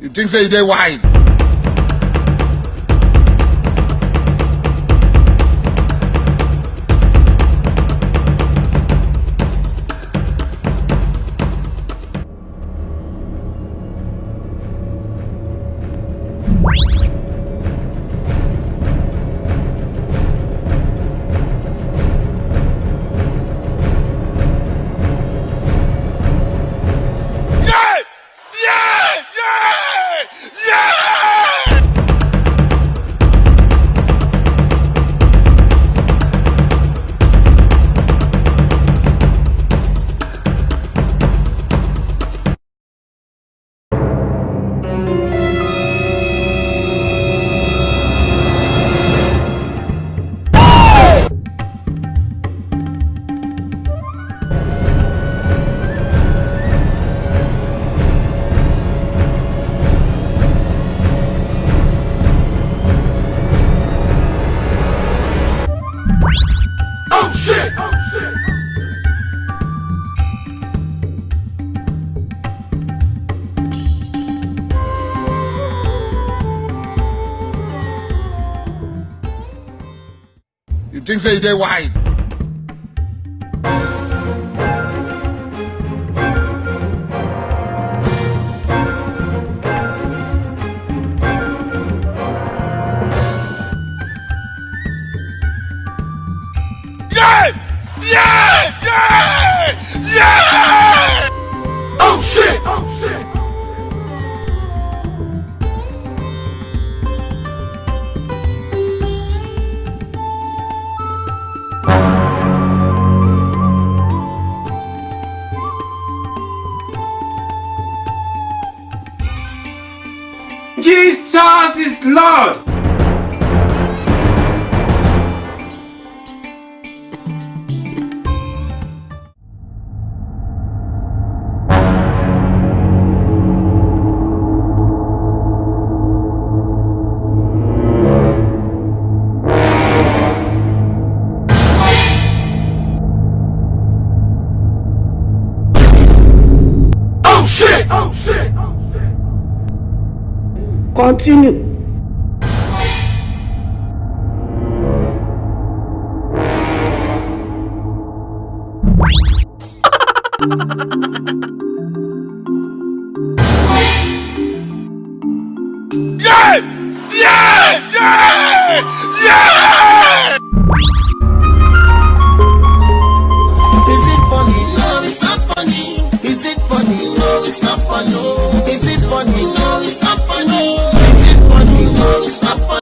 You think say dey wise? Think say dey wise? Shit! Oh shit! Continue.